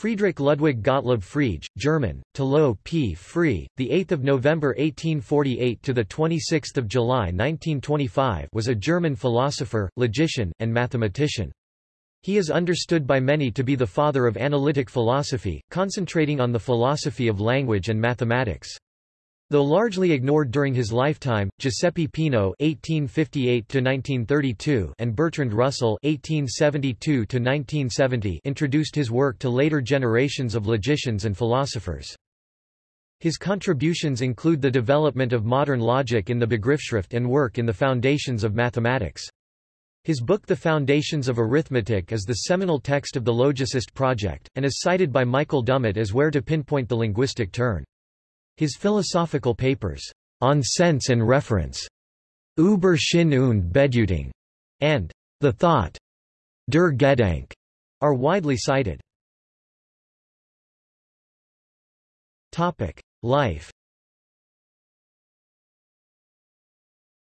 Friedrich Ludwig Gottlob Frege, German, Tolo P. Free, the 8th of November 1848 to the 26th of July 1925, was a German philosopher, logician, and mathematician. He is understood by many to be the father of analytic philosophy, concentrating on the philosophy of language and mathematics. Though largely ignored during his lifetime, Giuseppe Peano (1858–1932) and Bertrand Russell (1872–1970) introduced his work to later generations of logicians and philosophers. His contributions include the development of modern logic in the Begriffsschrift and work in the foundations of mathematics. His book The Foundations of Arithmetic is the seminal text of the Logicist project, and is cited by Michael Dummett as where to pinpoint the linguistic turn. His philosophical papers, On Sense and Reference, Über Sinn und Bedeutung, and The Thought, Der Gedanke, are widely cited. Topic: Life.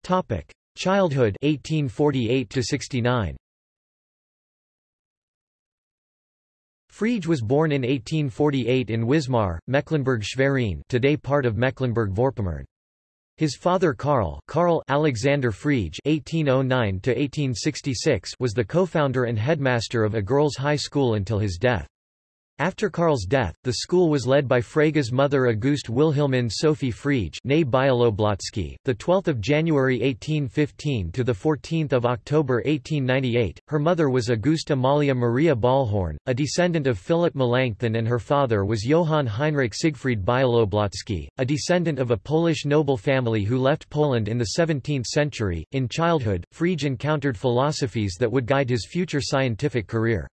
Topic: Childhood 1848 to 69. Frege was born in 1848 in Wismar, Mecklenburg-Schwerin today part of Mecklenburg-Vorpommern. His father Karl, Karl Alexander Frege (1809–1866) was the co-founder and headmaster of a girls' high school until his death. After Karl's death, the school was led by Frege's mother Auguste Wilhelmine Sophie Frege, née Bialoblotsky, the 12th of January 1815 to the 14th of October 1898. Her mother was Auguste Amalia Maria Ballhorn, a descendant of Philip Melanchthon, and her father was Johann Heinrich Siegfried Bialoblotsky, a descendant of a Polish noble family who left Poland in the 17th century. In childhood, Frege encountered philosophies that would guide his future scientific career.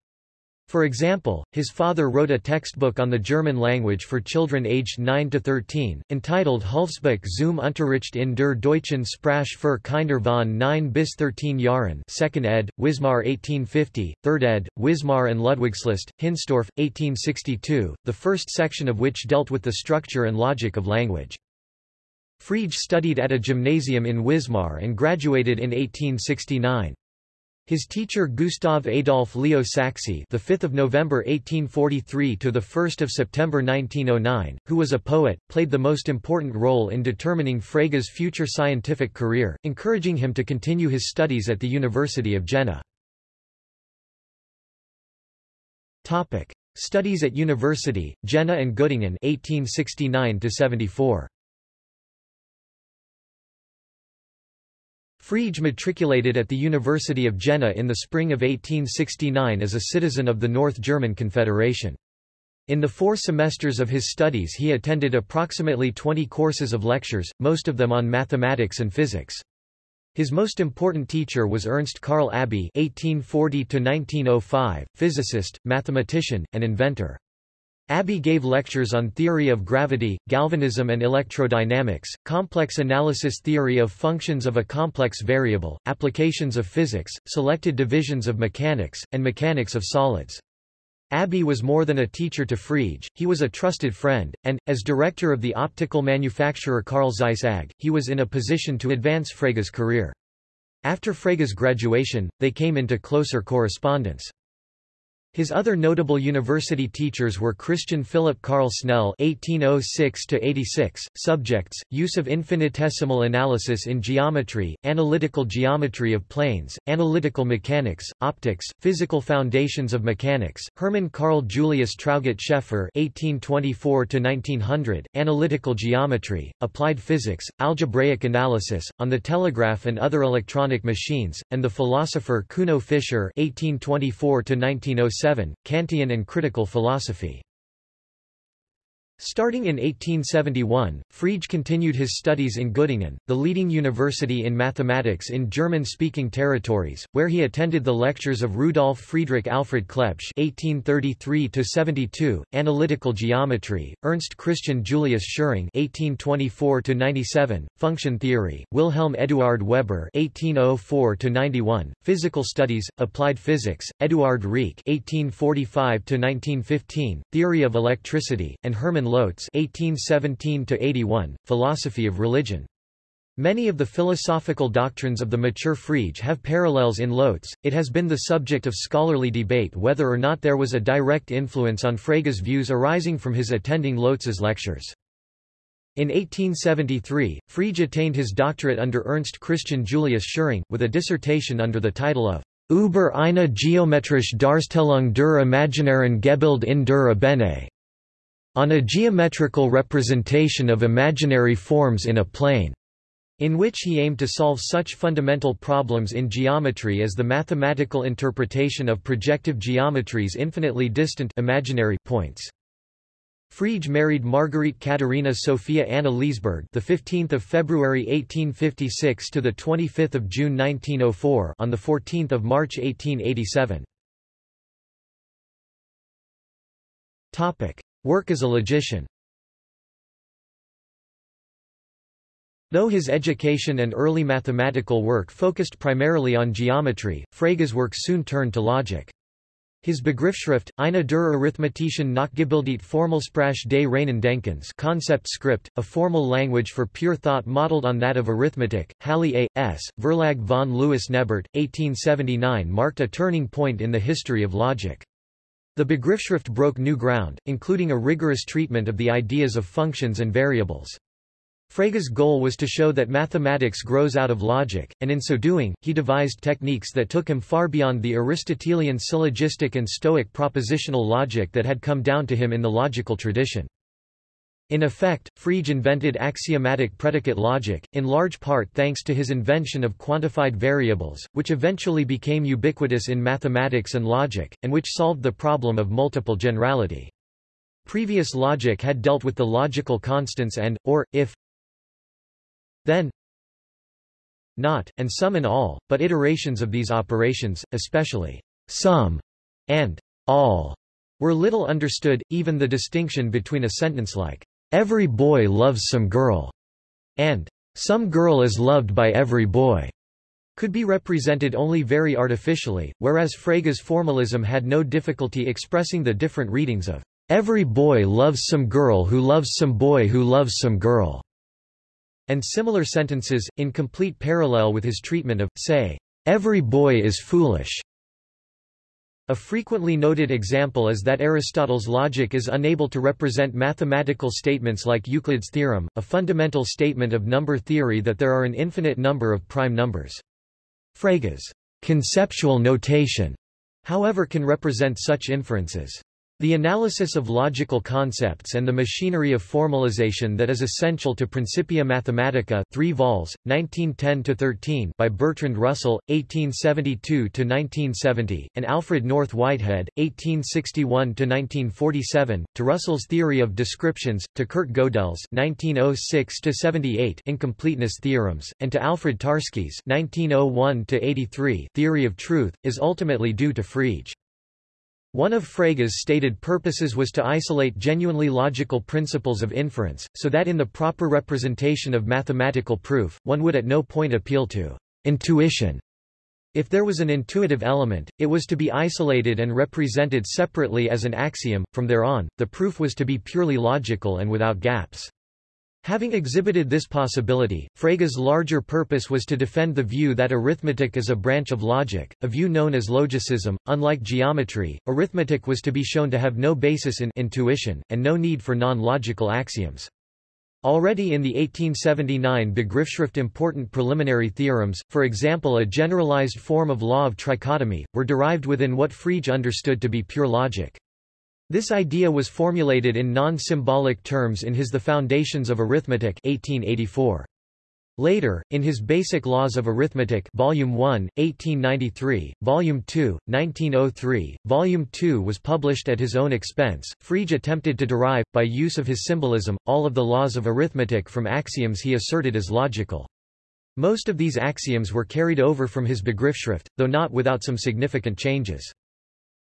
For example, his father wrote a textbook on the German language for children aged 9 to 13, entitled Hulfsbuch zum Unterricht in der deutschen Sprache für Kinder von 9 bis 13 Jahren 2nd ed., Wismar 1850, 3rd ed., Wismar and Ludwigslust, Hinsdorf, 1862, the first section of which dealt with the structure and logic of language. Frege studied at a gymnasium in Wismar and graduated in 1869. His teacher Gustav Adolf Leo Sachse, the 5th of November 1843 to the 1st of September 1909, who was a poet, played the most important role in determining Frege's future scientific career, encouraging him to continue his studies at the University of Jena. Topic: Studies at University, Jena and Göttingen 1869 74. Frege matriculated at the University of Jena in the spring of 1869 as a citizen of the North German Confederation. In the four semesters of his studies he attended approximately 20 courses of lectures, most of them on mathematics and physics. His most important teacher was Ernst Karl Abbe (1840–1905), physicist, mathematician, and inventor. Abbe gave lectures on theory of gravity, galvanism and electrodynamics, complex analysis theory of functions of a complex variable, applications of physics, selected divisions of mechanics, and mechanics of solids. Abbe was more than a teacher to Frege, he was a trusted friend, and, as director of the optical manufacturer Carl Zeiss AG, he was in a position to advance Frege's career. After Frege's graduation, they came into closer correspondence. His other notable university teachers were Christian Philip Carl Snell (1806–86). Subjects: Use of infinitesimal analysis in geometry, analytical geometry of planes, analytical mechanics, optics, physical foundations of mechanics. Hermann Karl Julius Traugott Schaeffer (1824–1900), analytical geometry, applied physics, algebraic analysis, on the telegraph and other electronic machines, and the philosopher Kuno Fischer (1824–1907). Kantian and critical philosophy. Starting in 1871, Frege continued his studies in Göttingen, the leading university in mathematics in German-speaking territories, where he attended the lectures of Rudolf Friedrich Alfred Clebsch (1833–72), analytical geometry, Ernst Christian Julius Schering (1824–97), function theory, Wilhelm Eduard Weber (1804–91), physical studies, applied physics, Eduard Riecke (1845–1915), theory of electricity, and Hermann Lotze (1817–81), philosophy of religion. Many of the philosophical doctrines of the mature Frege have parallels in Lotze. It has been the subject of scholarly debate whether or not there was a direct influence on Frege's views arising from his attending Lotze's lectures. In 1873, Frege attained his doctorate under Ernst Christian Julius Schering, with a dissertation under the title of Über eine geometrische Darstellung der imaginären Gebilde in der Ebene, on a geometrical representation of imaginary forms in a plane in which he aimed to solve such fundamental problems in geometry as the mathematical interpretation of projective geometries infinitely distant imaginary points. Frege married Marguerite Katharina Sophia Anna Liesberg, the 15th of February 1856 to the 25th of June 1904, on the 14th of March 1887. Topic: Work as a logician. Though his education and early mathematical work focused primarily on geometry, Frege's work soon turned to logic. His Begriffsschrift, eine der arithmetischen Nachgebildet Formelsprache des reinen Denkens concept script, a formal language for pure thought modeled on that of arithmetic, Halle A. S., Verlag von Louis Nebert, 1879 marked a turning point in the history of logic. The Begriffsschrift broke new ground, including a rigorous treatment of the ideas of functions and variables. Frege's goal was to show that mathematics grows out of logic, and in so doing, he devised techniques that took him far beyond the Aristotelian syllogistic and Stoic propositional logic that had come down to him in the logical tradition. In effect, Frege invented axiomatic predicate logic, in large part thanks to his invention of quantified variables, which eventually became ubiquitous in mathematics and logic, and which solved the problem of multiple generality. Previous logic had dealt with the logical constants and, or, if, then not, and some and all, but iterations of these operations, especially some and all, were little understood, even the distinction between a sentence like, every boy loves some girl, and some girl is loved by every boy, could be represented only very artificially, whereas Frege's formalism had no difficulty expressing the different readings of every boy loves some girl who loves some boy who loves some girl. And similar sentences, in complete parallel with his treatment of, say, every boy is foolish. A frequently noted example is that Aristotle's logic is unable to represent mathematical statements like Euclid's theorem, a fundamental statement of number theory that there are an infinite number of prime numbers. Frege's conceptual notation, however can represent such inferences. The analysis of logical concepts and the machinery of formalization that is essential to Principia Mathematica 3 vols, 1910-13 by Bertrand Russell, 1872-1970, and Alfred North Whitehead, 1861-1947, to Russell's theory of descriptions, to Kurt Gödel's 1906-78 incompleteness theorems, and to Alfred Tarski's 1901-83 theory of truth, is ultimately due to Frege. One of Frege's stated purposes was to isolate genuinely logical principles of inference, so that in the proper representation of mathematical proof, one would at no point appeal to intuition. If there was an intuitive element, it was to be isolated and represented separately as an axiom, from there on, the proof was to be purely logical and without gaps. Having exhibited this possibility, Frege's larger purpose was to defend the view that arithmetic is a branch of logic, a view known as logicism. Unlike geometry, arithmetic was to be shown to have no basis in intuition, and no need for non-logical axioms. Already in the 1879 Begriffsschrift important preliminary theorems, for example a generalized form of law of trichotomy, were derived within what Frege understood to be pure logic. This idea was formulated in non-symbolic terms in his The Foundations of Arithmetic 1884. Later, in his Basic Laws of Arithmetic Volume 1, 1893, Volume 2, 1903, Volume 2 was published at his own expense. Frege attempted to derive, by use of his symbolism, all of the laws of arithmetic from axioms he asserted as logical. Most of these axioms were carried over from his Begriffsschrift, though not without some significant changes.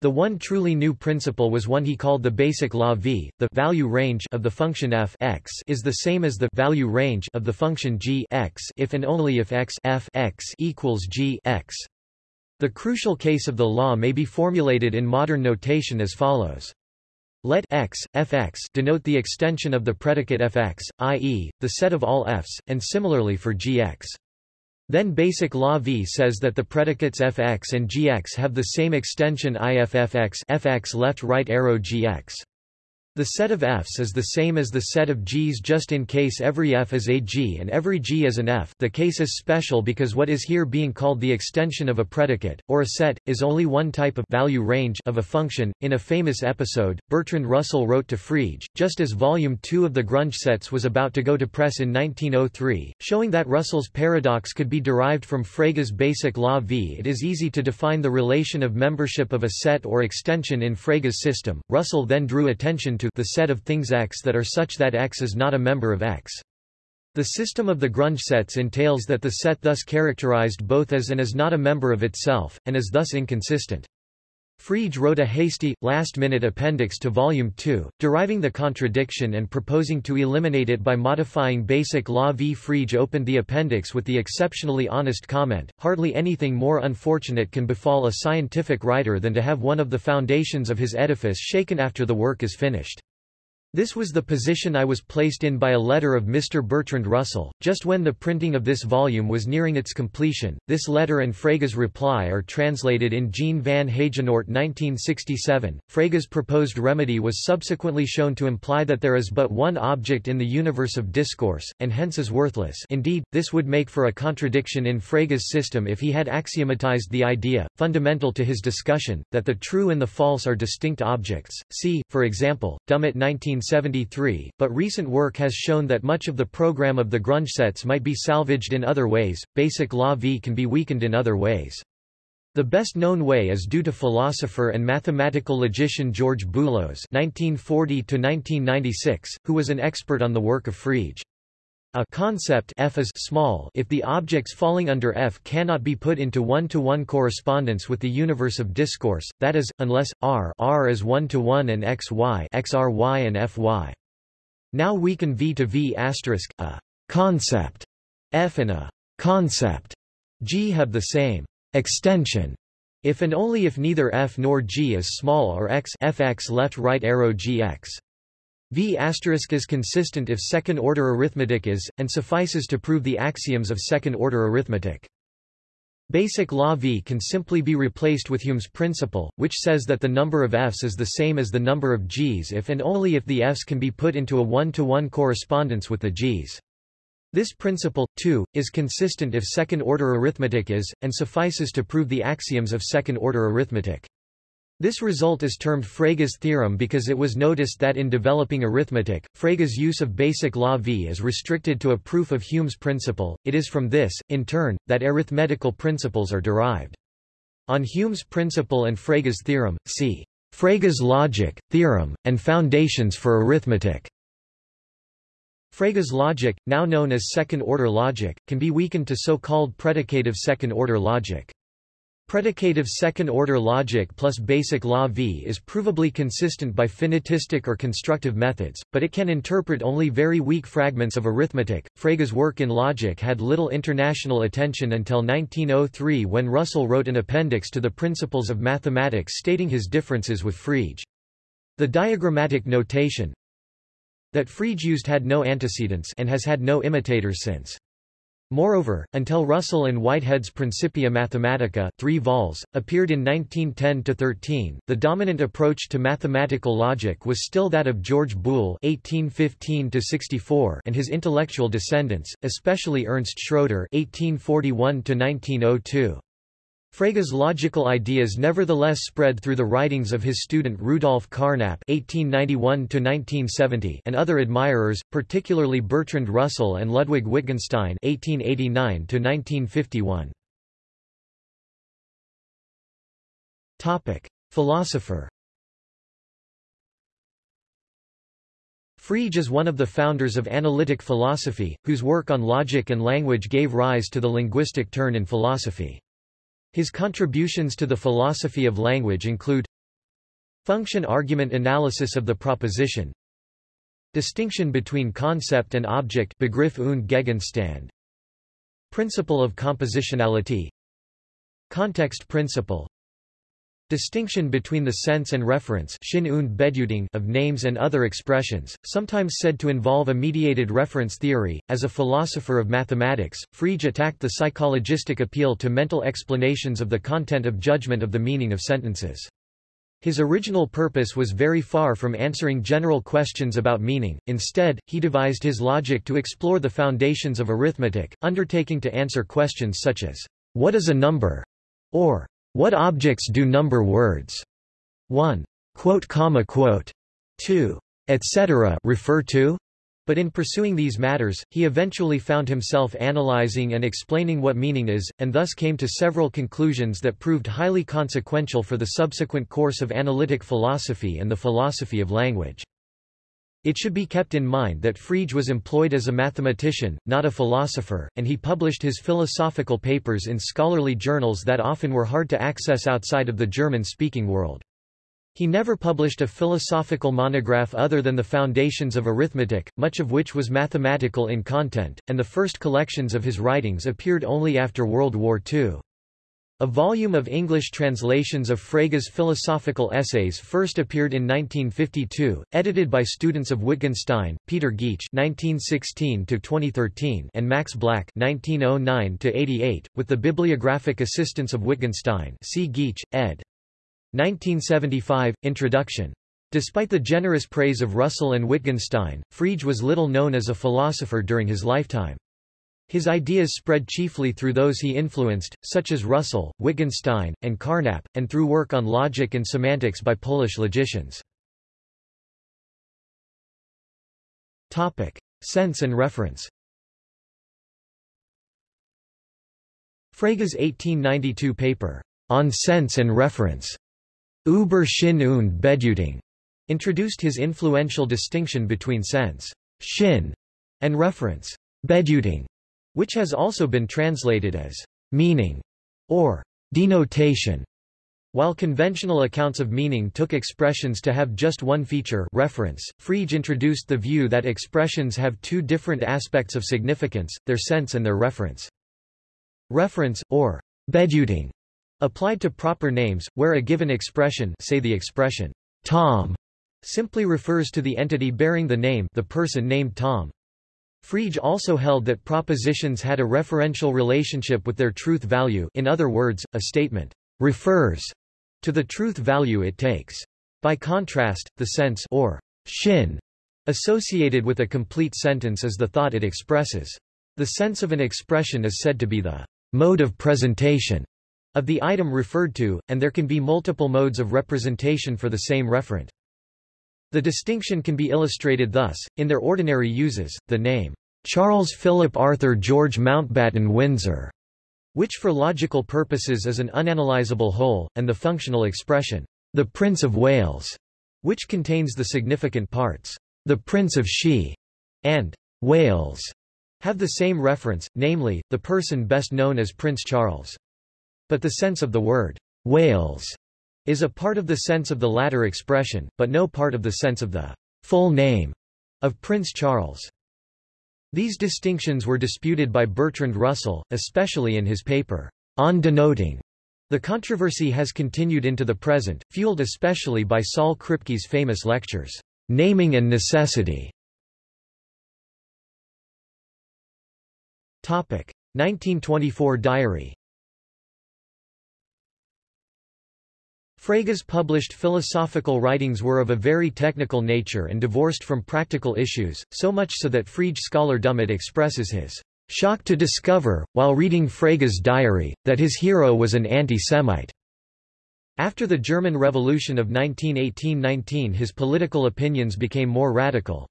The one truly new principle was one he called the basic law v. The value range of the function f x is the same as the value range of the function g x if and only if x f x equals g x. The crucial case of the law may be formulated in modern notation as follows. Let x, fx denote the extension of the predicate fx, i.e., the set of all f's, and similarly for gx. Then basic law V says that the predicates fx and gx have the same extension iffx fx left right arrow gx. The set of f's is the same as the set of g's just in case every f is a g and every g is an f the case is special because what is here being called the extension of a predicate, or a set, is only one type of value range of a function. In a famous episode, Bertrand Russell wrote to Frege, just as Volume 2 of the Grundgesetze was about to go to press in 1903, showing that Russell's paradox could be derived from Frege's basic law V. It is easy to define the relation of membership of a set or extension in Frege's system. Russell then drew attention to the set of things X that are such that X is not a member of X. The system of the Grundgesetze entails that the set thus characterized both as and as not a member of itself, and is thus inconsistent. Frege wrote a hasty, last-minute appendix to Volume 2, deriving the contradiction and proposing to eliminate it by modifying basic law v. Frege opened the appendix with the exceptionally honest comment, hardly anything more unfortunate can befall a scientific writer than to have one of the foundations of his edifice shaken after the work is finished. This was the position I was placed in by a letter of Mr. Bertrand Russell, just when the printing of this volume was nearing its completion. This letter and Frege's reply are translated in Jean van Heijenoort 1967. Frege's proposed remedy was subsequently shown to imply that there is but one object in the universe of discourse, and hence is worthless. Indeed, this would make for a contradiction in Frege's system if he had axiomatized the idea, fundamental to his discussion, that the true and the false are distinct objects. See, for example, Dummett 19 1973, but recent work has shown that much of the program of the Grundgesetze might be salvaged in other ways. Basic law V can be weakened in other ways. The best known way is due to philosopher and mathematical logician George Boolos (1940–1996), who was an expert on the work of Frege. A concept F is small if the objects falling under F cannot be put into one-to-one -one correspondence with the universe of discourse, that is, unless R R is one-to-one -one and X Y X R Y and F Y. Now we can V to V asterisk, a concept F and a concept G have the same extension if and only if neither F nor G is small or X Fx left right arrow GX. V is consistent if second-order arithmetic is, and suffices to prove the axioms of second-order arithmetic. Basic law V can simply be replaced with Hume's principle, which says that the number of f's is the same as the number of g's if and only if the f's can be put into a one-to-one -one correspondence with the g's. This principle, too, is consistent if second-order arithmetic is, and suffices to prove the axioms of second-order arithmetic. This result is termed Frege's theorem because it was noticed that in developing arithmetic, Frege's use of basic law V is restricted to a proof of Hume's principle. It is from this, in turn, that arithmetical principles are derived. On Hume's principle and Frege's theorem, see Frege's logic, theorem, and foundations for arithmetic. Frege's logic, now known as second-order logic, can be weakened to so-called predicative second-order logic. Predicative second-order logic plus basic law V is provably consistent by finitistic or constructive methods, but it can interpret only very weak fragments of arithmetic. Frege's work in logic had little international attention until 1903 when Russell wrote an appendix to the Principles of Mathematics stating his differences with Frege. The diagrammatic notation that Frege used had no antecedents and has had no imitators since. Moreover, until Russell and Whitehead's Principia Mathematica 3 vols, appeared in 1910–13, the dominant approach to mathematical logic was still that of George Boole (1815–64) and his intellectual descendants, especially Ernst Schroeder (1841–1902). Frege's logical ideas nevertheless spread through the writings of his student Rudolf Carnap (1891–1970) and other admirers, particularly Bertrand Russell and Ludwig Wittgenstein (1889–1951). Topic: Philosopher. Frege is one of the founders of analytic philosophy, whose work on logic and language gave rise to the linguistic turn in philosophy. His contributions to the philosophy of language include Function-argument analysis of the proposition Distinction between concept and object Begriff und Gegenstand Principle of compositionality Context principle Distinction between the sense and reference of names and other expressions, sometimes said to involve a mediated reference theory. As a philosopher of mathematics, Frege attacked the psychologistic appeal to mental explanations of the content of judgment of the meaning of sentences. His original purpose was very far from answering general questions about meaning, instead, he devised his logic to explore the foundations of arithmetic, undertaking to answer questions such as, What is a number? or what objects do number words? 1. Quote, comma, quote. 2. etc. refer to? But in pursuing these matters, he eventually found himself analyzing and explaining what meaning is, and thus came to several conclusions that proved highly consequential for the subsequent course of analytic philosophy and the philosophy of language. It should be kept in mind that Frege was employed as a mathematician, not a philosopher, and he published his philosophical papers in scholarly journals that often were hard to access outside of the German-speaking world. He never published a philosophical monograph other than the Foundations of Arithmetic, much of which was mathematical in content, and the first collections of his writings appeared only after World War II. A volume of English translations of Frege's philosophical essays first appeared in 1952, edited by students of Wittgenstein, Peter Geach (1916–2013) and Max Black (1909–88), with the bibliographic assistance of Wittgenstein. See Geach, ed. 1975 Introduction. Despite the generous praise of Russell and Wittgenstein, Frege was little known as a philosopher during his lifetime. His ideas spread chiefly through those he influenced, such as Russell, Wittgenstein, and Carnap, and through work on logic and semantics by Polish logicians. Topic. Sense and reference Frege's 1892 paper, On Sense and Reference, Über Sinn und Bedeutung, introduced his influential distinction between sense Sinn, and reference Bedeutung which has also been translated as meaning or denotation. While conventional accounts of meaning took expressions to have just one feature reference, Frege introduced the view that expressions have two different aspects of significance, their sense and their reference. Reference, or bedeutung, applied to proper names, where a given expression say the expression Tom simply refers to the entity bearing the name the person named Tom. Frege also held that propositions had a referential relationship with their truth value in other words, a statement refers to the truth value it takes. By contrast, the sense or Sinn associated with a complete sentence is the thought it expresses. The sense of an expression is said to be the mode of presentation of the item referred to, and there can be multiple modes of representation for the same referent. The distinction can be illustrated thus, in their ordinary uses, the name, Charles Philip Arthur George Mountbatten Windsor, which for logical purposes is an unanalyzable whole, and the functional expression, the Prince of Wales, which contains the significant parts, the Prince of She, and Wales, have the same reference, namely, the person best known as Prince Charles. But the sense of the word, Wales, is a part of the sense of the latter expression, but no part of the sense of the full name of Prince Charles. These distinctions were disputed by Bertrand Russell, especially in his paper, On Denoting. The controversy has continued into the present, fueled especially by Saul Kripke's famous lectures, Naming and Necessity. 1924 diary Frege's published philosophical writings were of a very technical nature and divorced from practical issues, so much so that Frege scholar Dummett expresses his shock to discover, while reading Frege's diary, that his hero was an anti-Semite. After the German Revolution of 1918–19 his political opinions became more radical.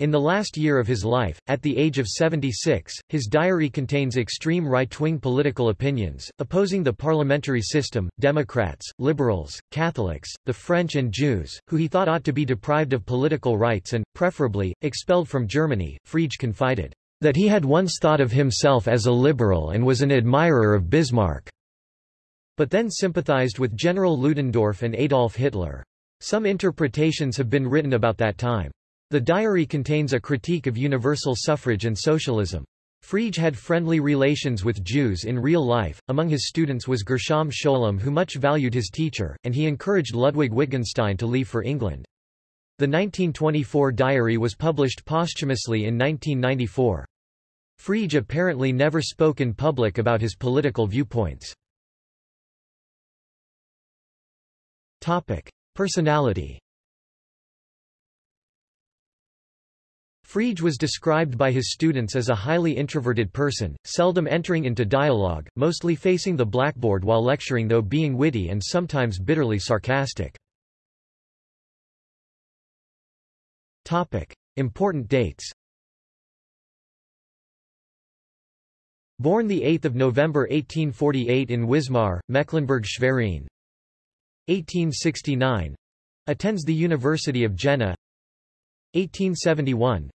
In the last year of his life, at the age of 76, his diary contains extreme right-wing political opinions, opposing the parliamentary system, Democrats, liberals, Catholics, the French and Jews, who he thought ought to be deprived of political rights and, preferably, expelled from Germany. Frege confided, that he had once thought of himself as a liberal and was an admirer of Bismarck, but then sympathized with General Ludendorff and Adolf Hitler. Some interpretations have been written about that time. The diary contains a critique of universal suffrage and socialism. Frege had friendly relations with Jews in real life. Among his students was Gershom Scholem, who much valued his teacher, and he encouraged Ludwig Wittgenstein to leave for England. The 1924 diary was published posthumously in 1994. Frege apparently never spoke in public about his political viewpoints. Personality Frege was described by his students as a highly introverted person, seldom entering into dialogue, mostly facing the blackboard while lecturing though being witty and sometimes bitterly sarcastic. Important dates Born 8 November 1848 in Wismar, Mecklenburg-Schwerin 1869 Attends the University of Jena. 1871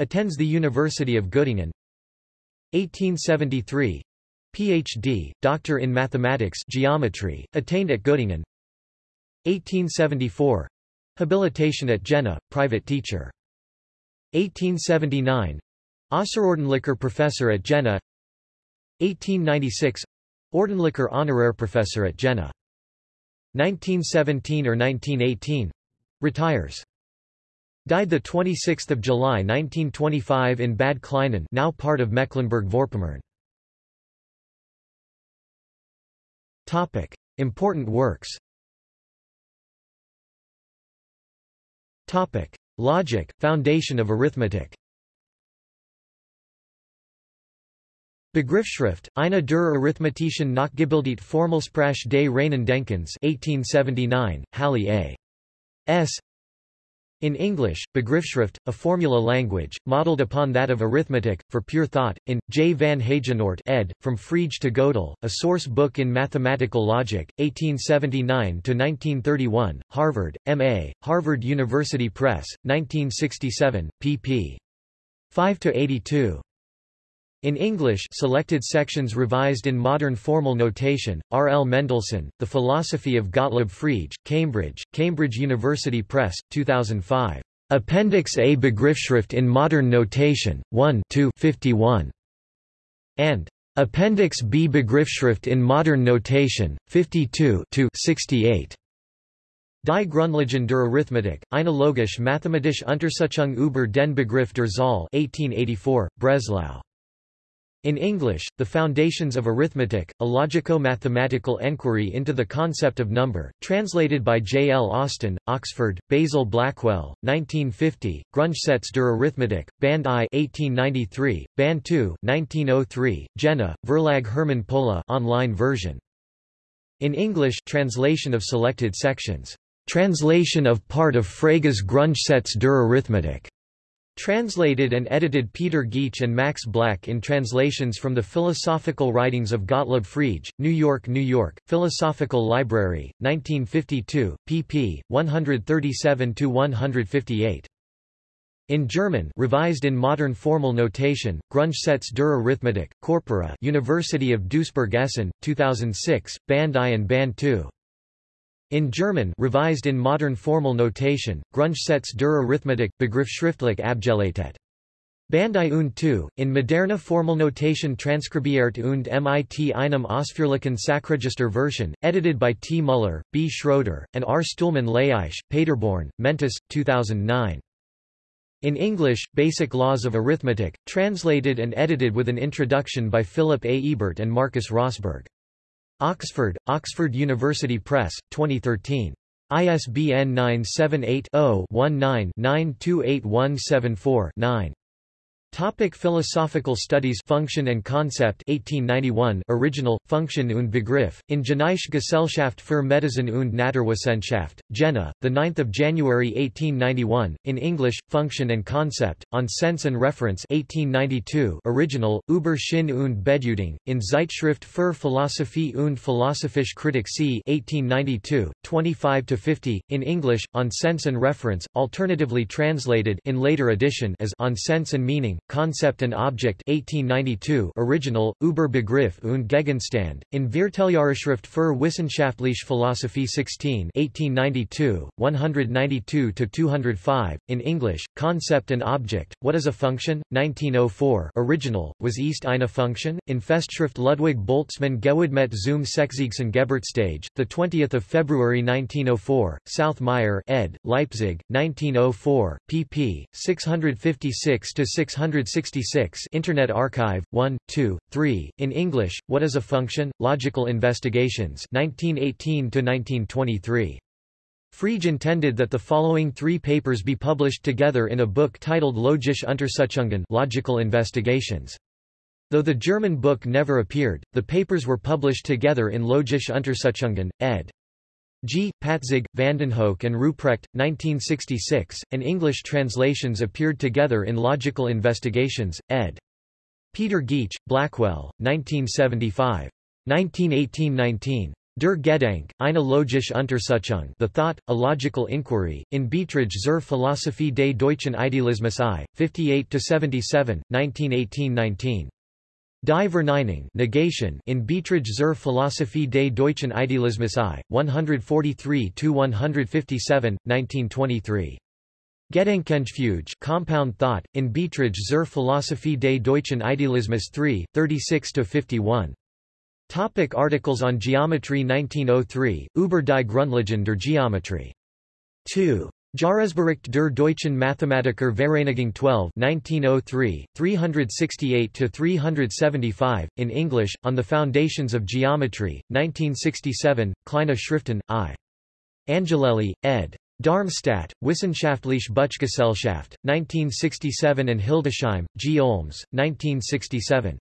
Attends the University of Göttingen. 1873 Ph.D., Doctor in Mathematics Geometry, attained at Göttingen. 1874 Habilitation at Jena, private teacher. 1879 Außerordentlicher Professor at Jena. 1896 Ordentlicher Honorar Professor at Jena. 1917 or 1918 retires Died 26 July 1925 in Bad Kleinen now part of Mecklenburg-Vorpommern. Important works Logic, foundation of arithmetic Begriffsschrift, eine der arithmetischen Nachgebildet Formelsprache des reinen Denkens 1879, Halle A. S. In English, Begriffsschrift, a formula language, modeled upon that of arithmetic, for pure thought, in, J. van Heijenoort ed., From Frege to Gödel, a source book in mathematical logic, 1879–1931, Harvard, M.A., Harvard University Press, 1967, pp. 5–82. In English selected sections revised in modern formal notation, R. L. Mendelsohn, The Philosophy of Gottlob Frege, Cambridge, Cambridge University Press, 2005. Appendix A Begriffsschrift in Modern Notation, 1 51. And Appendix B Begriffsschrift in Modern Notation, 52 68. Die Grundlagen der Arithmetik, eine logisch mathematische Untersuchung über den Begriff der Zahl 1884, Breslau. In English, The Foundations of Arithmetic, a logico-mathematical enquiry into the concept of number, translated by J. L. Austin, Oxford, Basil Blackwell, 1950, Grundgesetze der Arithmetik, Band I 1893, Band II 1903, Jena, Verlag Hermann Pohle online version. In English translation of selected sections. Translation of part of Frege's Grundgesetze der Arithmetik. Translated and edited Peter Geach and Max Black in translations from the Philosophical Writings of Gottlob Frege, New York, New York, Philosophical Library, 1952, pp. 137-158. In German revised in modern formal notation, Grundgesetze der Arithmetik, Corpora University of Duisburg-Essen, 2006, Band I and Band II. In German revised in modern formal notation, Grundgesetze der Arithmetik, Begriffsschriftlich abgeleitet. Bandai und 2, in moderne Formelnotation transkribiert und mit einem ausführlichen Sachregister Version, edited by T. Muller, B. Schroeder, and R. Stuhlmann Leisch, Paderborn, Mentis, 2009. In English, Basic Laws of Arithmetic, translated and edited with an introduction by Philip A. Ebert and Marcus Rossberg. Oxford, Oxford University Press, 2013. ISBN 978 0 19 928174 9. Topic Philosophical Studies Function and Concept 1891 Original, Function und Begriff, in Jenaische Gesellschaft für Medizin und Naturwissenschaft, Jena, 9 January 1891, in English, Function and Concept, on Sense and Reference 1892 Original, Über Sinn und Bedeutung, in Zeitschrift für Philosophie und Philosophische Kritik c. 1892, 25-50, in English, on Sense and Reference, alternatively translated in later edition as On Sense and Meaning, Concept and Object 1892 Original, Über Begriff und Gegenstand, in Vierteljahreschrift für wissenschaftliche Philosophie 16 1892, 192-205, in English, Concept and Object, What is a Function? 1904 Original, Was ist eine Function? In Festschrift Ludwig Boltzmann Gewidmet zum Sechzigsten Geburtstag, 20 February 1904, South Meyer ed., Leipzig, 1904, pp. 656-666 Internet Archive, 1, 2, 3, in English, What is a Function? Logical Investigations 1918-1923. Frege intended that the following three papers be published together in a book titled Logische Untersuchungen Logical Investigations. Though the German book never appeared, the papers were published together in Logische Untersuchungen, ed. G. Patzig, Vandenhoeck and Ruprecht, 1966, and English translations appeared together in Logical Investigations, ed. Peter Geach, Blackwell, 1975. 1918–19. Der Gedanke, eine logische Untersuchung The Thought, A Logical Inquiry, in Beiträge zur Philosophie des deutschen Idealismus I, 58–77, 1918–19. Die Verneinung negation in Beiträge zur Philosophie des deutschen Idealismus I, 143–157, 1923. Gedankenfuge compound thought, in Beiträge zur Philosophie des deutschen Idealismus III, 36–51. Topic articles on Geometry 1903, Über die Grundlagen der Geometrie. 2. Jahresbericht der deutschen Mathematiker Vereinigung 12 1903, 368–375, in English, On the Foundations of Geometry, 1967, Kleine Schriften, I. Angelelli, ed. Darmstadt, Wissenschaftliche Buchgesellschaft, 1967 and Hildesheim, G. Olms, 1967.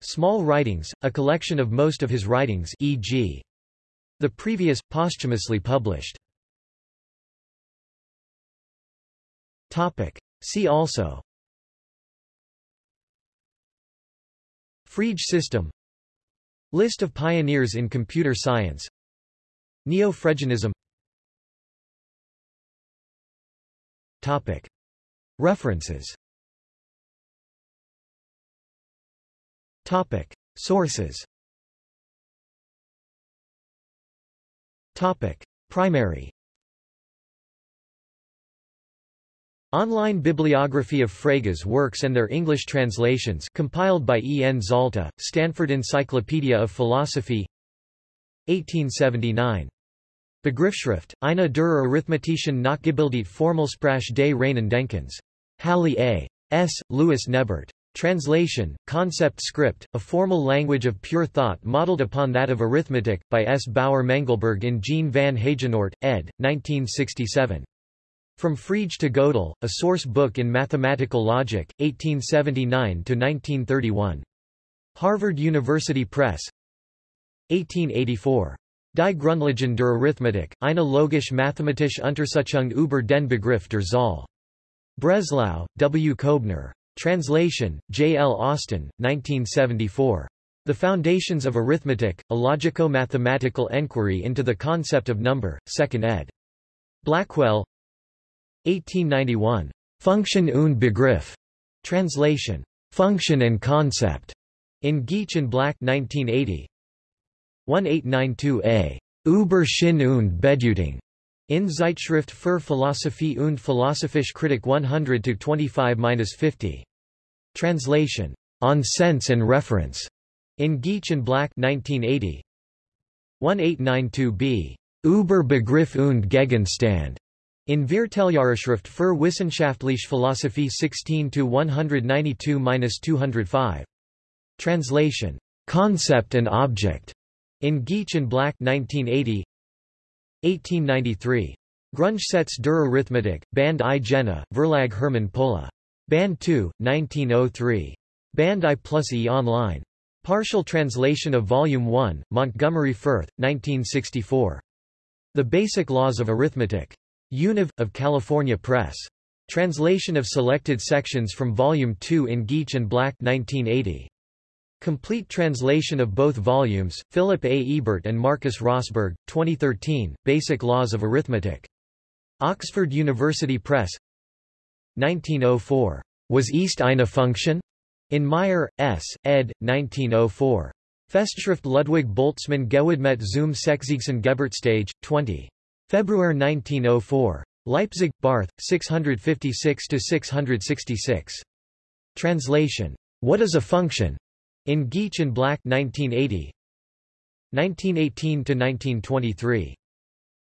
Small Writings, a collection of most of his writings e.g. the previous, posthumously published. Topic. See also Frege system List of pioneers in computer science Neo-Fregeanism Topic. References Topic. Sources Topic. Primary Online bibliography of Frege's works and their English translations compiled by E. N. Zalta, Stanford Encyclopedia of Philosophy 1879. Begriffsschrift, eine der arithmetischen Nachgebildet Formelsprache des reinen Denkens. Halle A. S. Louis Nebert. Translation, Concept Script, a formal language of pure thought modeled upon that of arithmetic, by S. Bauer Mengelberg in Jean van Heijenoort, ed. 1967. From Frege to Gödel, a source book in mathematical logic, 1879–1931. Harvard University Press 1884. Die Grundlagen der Arithmetik, eine logische mathematische Untersuchung über den Begriff der Zahl. Breslau, W. Kobner. Translation, J. L. Austin, 1974. The Foundations of Arithmetic, a logico-mathematical enquiry into the concept of number, 2nd ed. Blackwell 1891. Function und Begriff. Translation. Function and Concept. In Geach and Black 1980. 1892a. Über Sinn und Bedeutung. In Zeitschrift für Philosophie und Philosophische Kritik 100-25-50. Translation. On Sense and Reference. In Geach and Black 1980. 1892b. Über Begriff und Gegenstand. In Vierteljahreschrift für wissenschaftliche Philosophie 16-192-205. Translation. Concept and Object. In Geach and Black 1980. 1893. Grundgesetz der Arithmetik, Band I Jena, Verlag Hermann Pohle. Band 2, 1903. Band I plus E online. Partial translation of Volume 1, Montgomery Furth, 1964. The Basic Laws of Arithmetic. Univ. of California Press. Translation of selected sections from Volume 2 in Geach and Black 1980. Complete translation of both volumes, Philip A. Ebert and Marcus Rossberg, 2013, Basic Laws of Arithmetic. Oxford University Press 1904. Was ist eine Function? In Meyer, S., ed. 1904. Festschrift Ludwig Boltzmann Gewidmet zum Sechzigsten Geburtstag, 20. February 1904. Leipzig, Barth, 656–666. Translation. What is a function? In Geach and Black 1980. 1918–1923.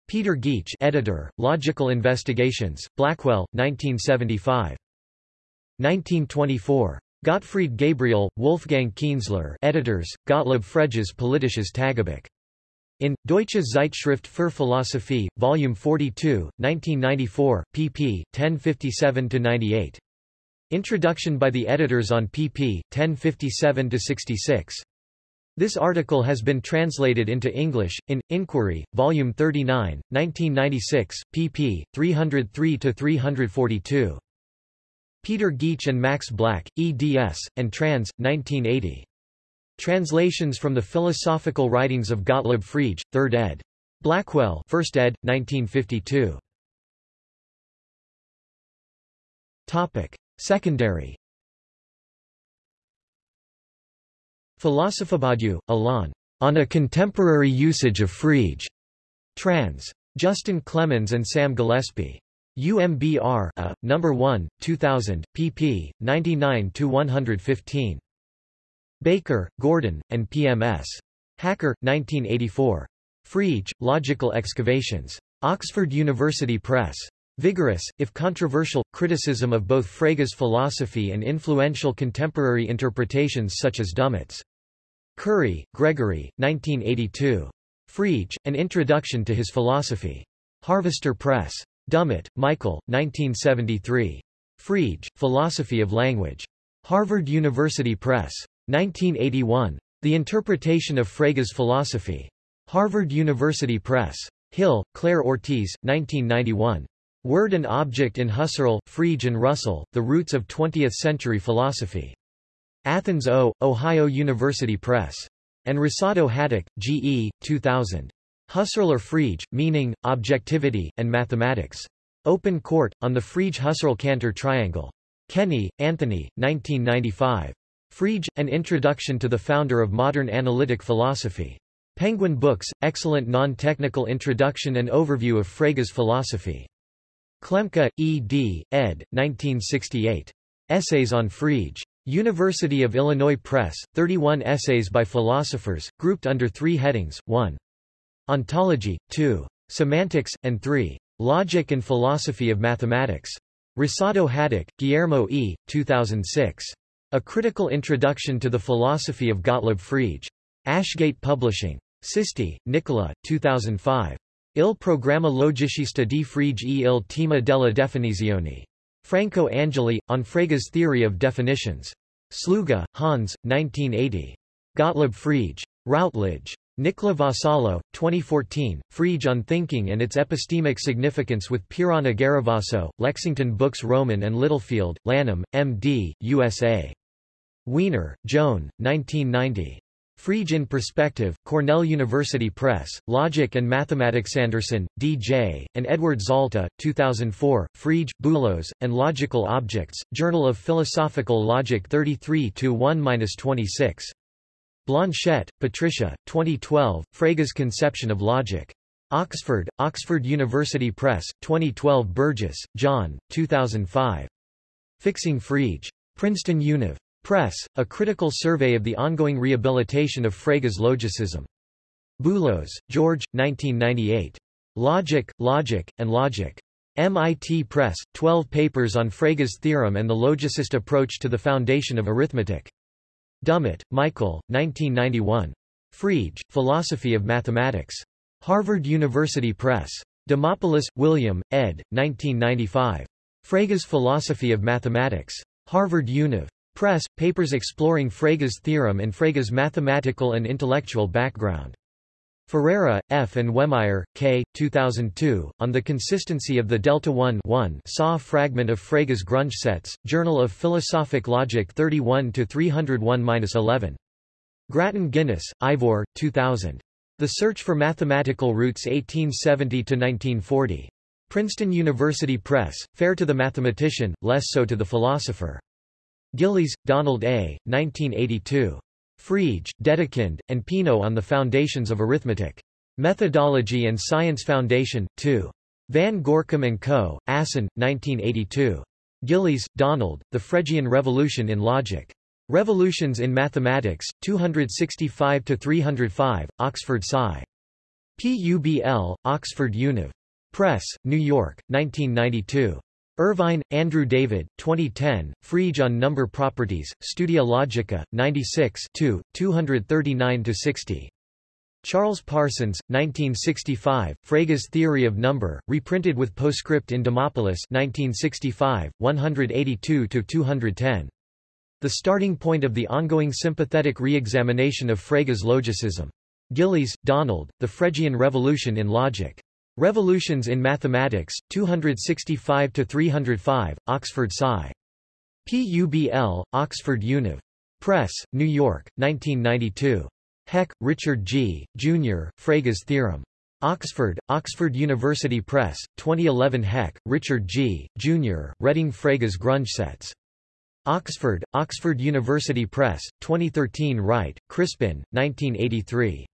Peter Geach editor, Logical Investigations, Blackwell, 1975. 1924. Gottfried Gabriel, Wolfgang Kienzler editors, Gottlob Frege's Politisches Tagebuch. In, Deutsche Zeitschrift für Philosophie, Volume 42, 1994, pp. 1057–98. Introduction by the editors on pp. 1057–66. This article has been translated into English, in, Inquiry, Volume 39, 1996, pp. 303–342. Peter Geach and Max Black, eds, and trans. 1980. Translations from the Philosophical Writings of Gottlob Frege, 3rd ed. Blackwell 1st ed., 1952. Topic. Secondary Philosophobadu, Alain. On a Contemporary Usage of Frege. Trans. Justin Clemens and Sam Gillespie. UMBR A, number 1, 2000, pp. 99-115. Baker, Gordon, and PMS. Hacker, 1984. Frege, Logical Excavations. Oxford University Press. Vigorous, if controversial, criticism of both Frege's philosophy and influential contemporary interpretations such as Dummett's. Currie, Gregory, 1982. Frege, An Introduction to His Philosophy. Harvester Press. Dummett, Michael, 1973. Frege, Philosophy of Language. Harvard University Press. 1981. The Interpretation of Frege's Philosophy. Harvard University Press. Hill, Claire Ortiz, 1991. Word and Object in Husserl, Frege and Russell, The Roots of Twentieth-Century Philosophy. Athens O, Ohio University Press. And Rosado Haddock, G. E., 2000. Husserl or Frege, Meaning, Objectivity, and Mathematics. Open Court, on the Frege-Husserl-Cantor Triangle. Kenny, Anthony, 1995. Frege, An Introduction to the Founder of Modern Analytic Philosophy. Penguin Books, excellent non-technical introduction and overview of Frege's philosophy. Klemke, E. D., ed., 1968. Essays on Frege. University of Illinois Press, 31 essays by philosophers, grouped under three headings, 1. Ontology, 2. Semantics, and 3. Logic and Philosophy of Mathematics. Rosado Haddock, Guillermo E., 2006. A Critical Introduction to the Philosophy of Gottlob Frege. Ashgate Publishing. Sisti, Nicola, 2005. Il programma logicista di Frege e il tema della definizione. Franco Angeli, on Frege's theory of definitions. Sluga, Hans, 1980. Gottlob Frege. Routledge. Nicola Vassallo, 2014, Frege on Thinking and its Epistemic Significance with Pieranna Garavaso, Lexington Books Rowman and Littlefield, Lanham, M.D., USA. Wiener, Joan, 1990. Frege in Perspective, Cornell University Press, Logic and Mathematics Anderson, D.J., and Edward Zalta, 2004, Frege, Boolos, and Logical Objects, Journal of Philosophical Logic 33-1-26. Blanchette, Patricia, 2012, Frege's Conception of Logic. Oxford, Oxford University Press, 2012 Burgess, John, 2005. Fixing Frege. Princeton Univ. Press, a critical survey of the ongoing rehabilitation of Frege's logicism. Boolos, George, 1998. Logic, Logic, and Logic. MIT Press, 12 papers on Frege's theorem and the logicist approach to the foundation of arithmetic. Dummett, Michael, 1991. Frege, Philosophy of Mathematics. Harvard University Press. Demopoulos, William, ed., 1995. Frege's Philosophy of Mathematics. Harvard Univ. Press, papers exploring Frege's theorem and Frege's mathematical and intellectual background. Ferreira, F. and Wehmeyer, K. 2002, On the Consistency of the Delta 1 SAW fragment of Frege's Grundgesetze, Journal of Philosophic Logic 31-301-11. Grattan Guinness, Ivor, 2000. The Search for Mathematical Roots 1870-1940. Princeton University Press, fair to the mathematician, less so to the philosopher. Gillies, Donald A., 1982. Frege, Dedekind, and Peano on the Foundations of Arithmetic. Methodology and Science Foundation, 2. Van Gorcum & Co., Assen, 1982. Gillies, Donald, The Fregean Revolution in Logic. Revolutions in Mathematics, 265-305, Oxford Sci. PUBL, Oxford Univ. Press, New York, 1992. Irvine, Andrew David, 2010, Frege on Number Properties, Studia Logica, 96 239-60. Charles Parsons, 1965, Frege's Theory of Number, reprinted with postscript in Demopoulos 1965, 182-210. The starting point of the ongoing sympathetic re-examination of Frege's logicism. Gillies, Donald, The Fregean Revolution in Logic. Revolutions in Mathematics, 265-305, Oxford Sci. PUBL, Oxford Univ. Press, New York, 1992. Heck, Richard G., Jr., Frege's Theorem. Oxford, Oxford University Press, 2011 Heck, Richard G., Jr., Reading Frege's Grundgesetze. Oxford, Oxford University Press, 2013 Wright, Crispin, 1983.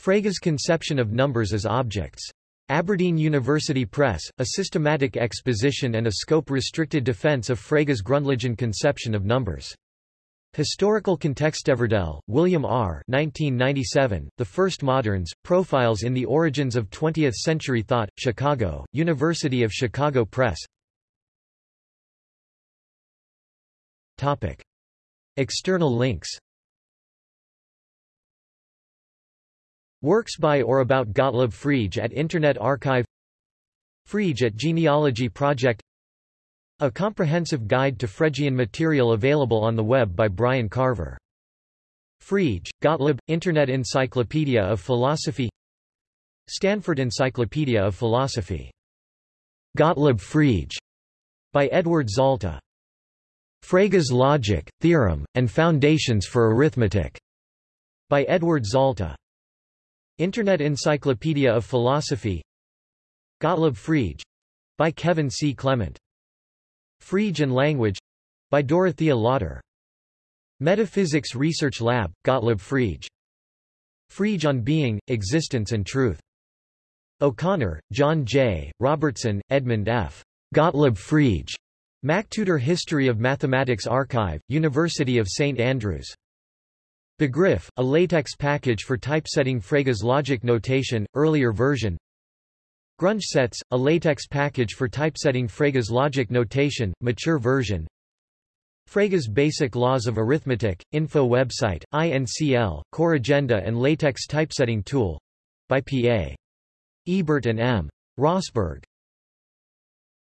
Frege's Conception of Numbers as Objects. Aberdeen University Press, a systematic exposition and a scope-restricted defense of Frege's Grundlagen conception of numbers. Historical Context Everdell, William R. 1997, the First Moderns, Profiles in the Origins of Twentieth-Century Thought, Chicago, University of Chicago Press Topic. External links Works by or about Gottlob Frege at Internet Archive Frege at Genealogy Project a comprehensive guide to Fregean material available on the web by Brian Carver. Frege, Gottlob, Internet Encyclopedia of Philosophy Stanford Encyclopedia of Philosophy. Gottlob Frege, by Edward Zalta. Frege's Logic, Theorem, and Foundations for Arithmetic, by Edward Zalta. Internet Encyclopedia of Philosophy Gottlob Frege, by Kevin C. Clement. Frege and Language by Dorothea Lotter. Metaphysics Research Lab, Gottlob Frege. Frege on Being, Existence and Truth. O'Connor, John J., Robertson, Edmund F. Gottlob Frege. MacTutor History of Mathematics Archive, University of St Andrews. Begriff, a latex package for typesetting Frege's logic notation, earlier version Grundgesetz, a latex package for typesetting Frege's logic notation, mature version Frege's Basic Laws of Arithmetic, info website, INCL, core agenda and latex typesetting tool by P.A. Ebert and M. Rossberg.